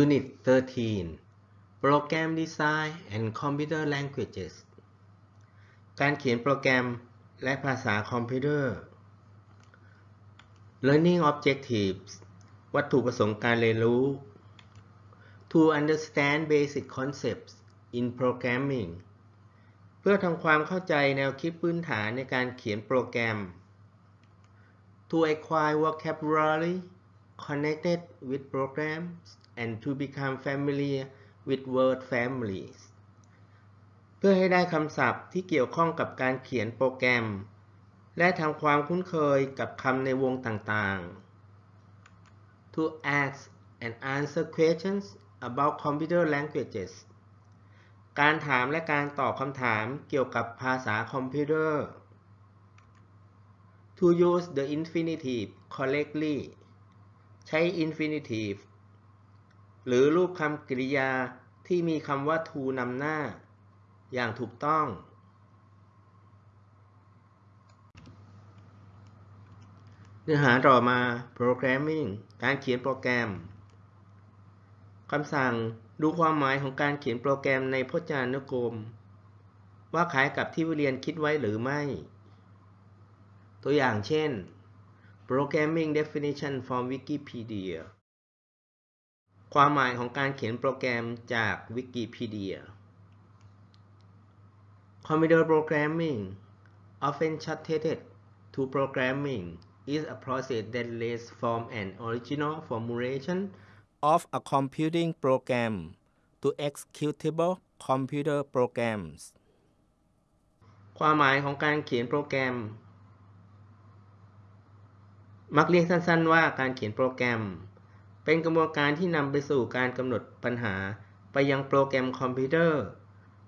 Unit 13 Program Design and Computer Languages การเขียนโปรแกรมและภาษาคอมพิวเตอร์ Learning Objectives วัตถุประสงค์การเรียนรู้ To understand basic concepts in programming เพื่อทำความเข้าใจแนวคิดพื้นฐานในการเขียนโปรแกรม To acquire vocabulary connected with programs and to become familiar with word families เพื่อให้ได้คำศัพท์ที่เกี่ยวข้องกับการเขียนโปรแกรม และทำความคุ้นเคยกับคำในวงต่างๆ To ask and answer questions about computer languages การถามและการตอบคำถามเกี่ยวกับภาษาคอมพิวเตอร์ To use the infinitive correctly ใช้ infinitive หรือรูปคำกริยาที่มีคำว่า to นำหน้า อย่างถูกต้อง เนื้อหาต่อมา programming การเขียนโปรแกรม คำสั่งดูความหมายของการเขียนโปรแกรมในพจนานุกรม ว่าคล้ายกับที่เรียนคิดไว้หรือไม่ ตัวอย่างเช่น Programming definition from Wikipedia ความหมายของการเขียนโปรแกรมจาก Wikipedia Computer programming often shortcut to programming is a process that leads from an original formulation of a computing program to executable computer programs ความหมายของการเขียนโปรแกรม มักเรียกสั้นๆ ว่าการเขียนโปรแกรม เป็นกระบวนการที่นำไปสู่การกำหนดปัญหาไปยังโปรแกรมคอมพิวเตอร์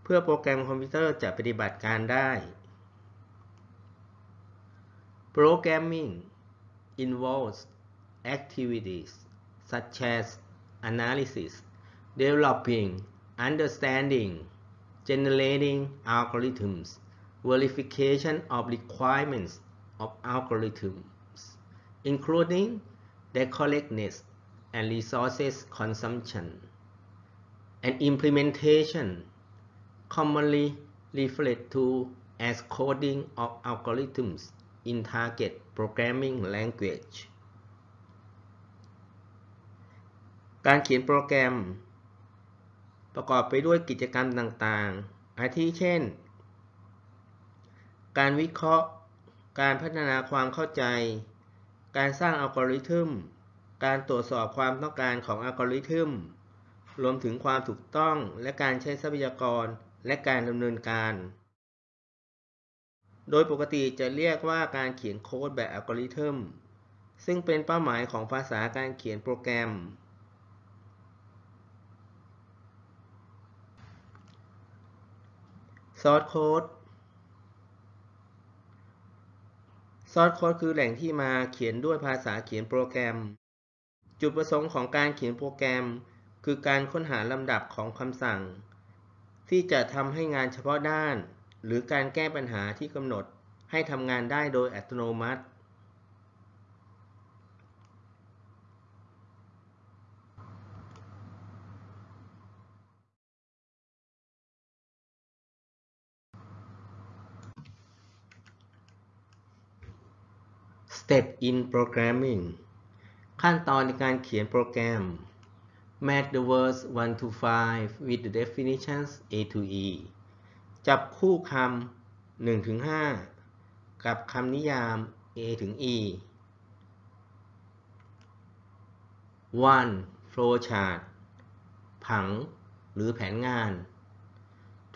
เพื่อโปรแกรมคอมพิวเตอร์จะปฏิบัติการได้ Programming involves activities such as analysis, developing, understanding, generating algorithms, verification of requirements of algorithms, including their correctness and resources consumption, and implementation, commonly referred to as coding of algorithms in target programming language. การเขียนโปรแกรม ประกอบไปด้วยกิจกรรมต่างๆ อาทิเช่น การวิเคราะห์ การพัฒนาความเข้าใจ การสร้างอัลกอริทึม การตรวจสอบความต้องการของอัลกอริทึม รวมถึงความถูกต้องและการใช้ทรัพยากรและการดำเนินการ โดยปกติจะเรียกว่าการเขียนโค้ดแบบอัลกอริทึม ซึ่งเป็นเป้าหมายของภาษาการเขียนโปรแกรม Source Code Source Code คือแหล่งที่มาเขียนด้วยภาษาเขียนโปรแกรม จุดประสงค์ของการเขียนโปรแกรม คือการค้นหาลำดับของคำสั่ง ที่จะทำให้งานเฉพาะด้าน หรือการแก้ปัญหาที่กำหนดให้ทำงานได้โดยอัตโนมัติ Step in Programming ขั้นตอนในการเขียนโปรแกรม Match the words 1 to 5 with the definitions A to E จับคู่คำ1ถึง5กับคำนิยาม A ถึง E 1. Flowchart ผังหรือแผนงาน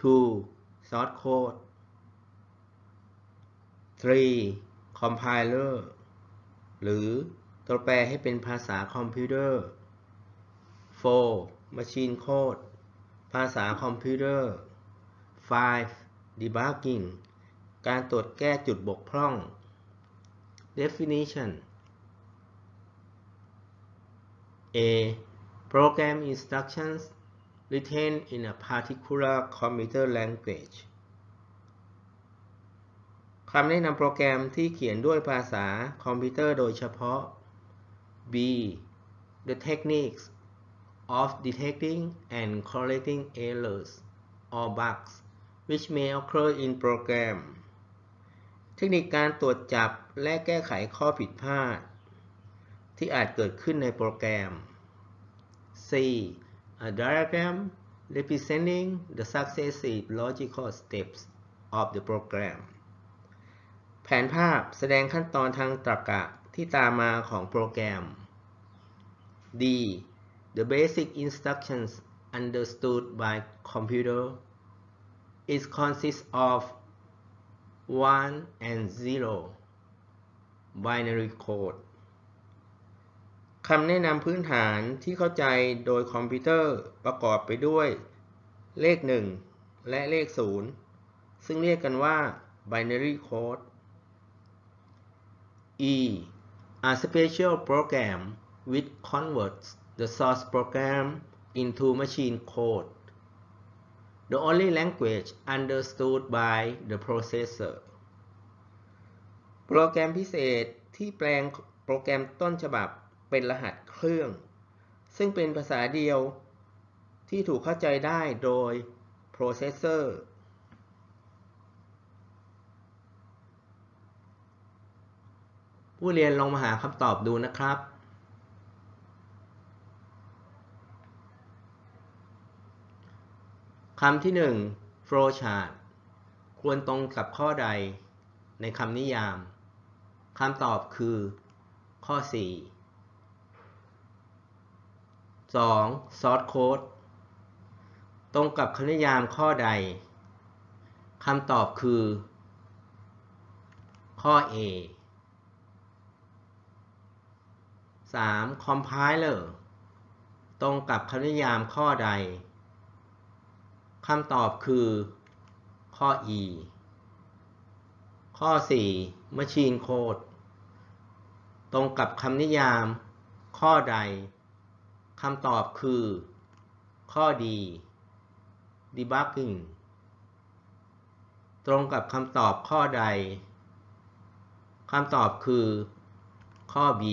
2. Source Code 3. Compiler หรือตัวแปลให้เป็นภาษาคอมพิวเตอร์ 4. Machine Code ภาษาคอมพิวเตอร์ 5. Debugging การตรวจแก้จุดบกพร่อง Definition A. Program instructions written in a particular computer language คำแนะนำโปรแกรมที่เขียนด้วยภาษาคอมพิวเตอร์โดยเฉพาะ B. The techniques of detecting and correcting errors or bugs which may occur in program เทคนิคการตรวจจับและแก้ไขข้อผิดพลาด ที่อาจเกิดขึ้นในโปรแกรม C a diagram representing the successive logical steps of the program ผนภาพแสดงขั้นตอนทางตรรกะที่ตามมาของโปรแกรม D the basic instructions understood by computer it consists of 1 and 0 binary code คำแนะนำพื้นฐานที่เข้าใจโดยคอมพิวเตอร์ประกอบไปด้วย เลข 1 และเลข 0 ซึ่งเรียกกันว่า binary code E a special program which converts the source program into machine code the only language understood by the processor โปรแกรมพิเศษที่แปลงโปรแกรมต้นฉบับเป็นรหัสเครื่อง ซึ่งเป็นภาษาเดียวที่ถูกเข้าใจได้โดย processor ผู้เรียนลองมาหาคำตอบดูนะครับคำที่ 1 flowchart ควรตรงกับข้อใดในคำนิยาม คำตอบคือ ข้อ 4 2. source code ตรงกับคำนิยามข้อใด คำตอบคือ ข้อ A 3. compiler ตรงกับคำนิยามข้อใดคำตอบคือข้อ E ข้อ 4 machine code ตรงกับคำนิยามข้อใดคำตอบคือข้อ D debugging ตรงกับคำตอบข้อใดคำตอบคือข้อ B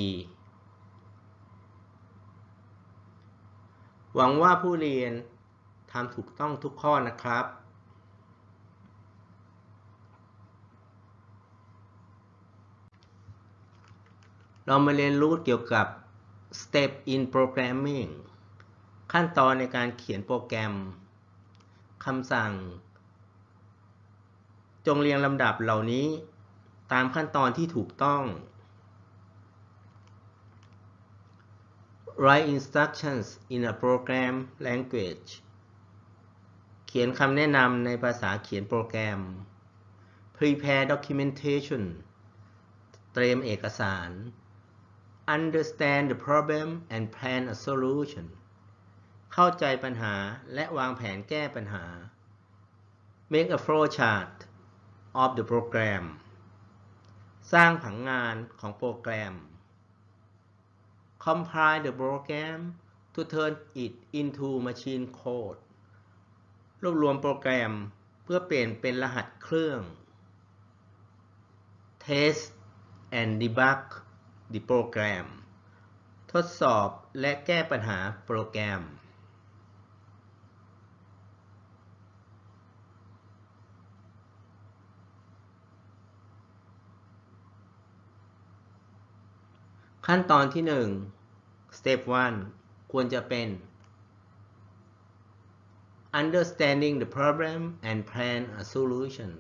หวังว่าผู้เรียนทำถูกต้องทุกข้อนะครับ เรามาเรียนรู้เกี่ยวกับ Step in Programming ขั้นตอนในการเขียนโปรแกรมคำสั่ง จงเรียงลำดับเหล่านี้ตามขั้นตอนที่ถูกต้อง Write instructions in a program language เขียนคำแนะนำในภาษาเขียนโปรแกรม Prepare documentation เตรียมเอกสาร Understand the problem and plan a solution เข้าใจปัญหาและวางแผนแก้ปัญหา Make a flowchart of the program สร้างผังงานของโปรแกรม Compile the program to turn it into machine code รวบรวมโปรแกรมเพื่อเปลี่ยนเป็นรหัสเครื่อง Test and debug the program ทดสอบและแก้ปัญหาโปรแกรม ขั้นตอนที่ 1 Step 1 ควรจะเป็น Understanding the problem and plan a solution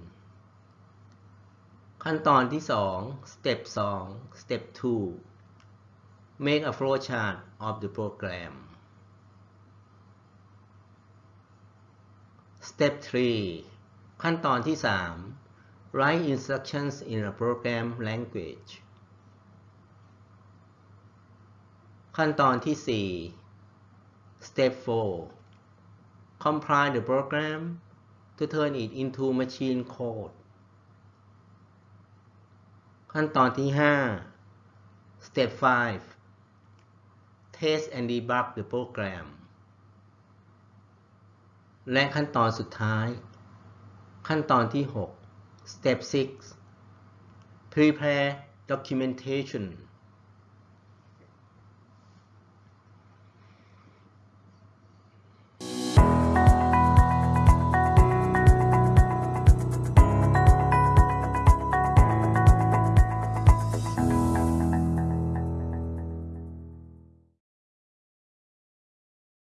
ขั้นตอนที่ 2 Step 2 Step 2 Make a flowchart of the program Step 3 ขั้นตอนที่ 3 Write instructions in a program language ขั้นตอนที่ 4 Step 4 Compile the program to turn it into machine code ขั้นตอนที่ 5 Step 5 Test and debug the program และขั้นตอนสุดท้าย ขั้นตอนที่ 6 Step 6 Prepare documentation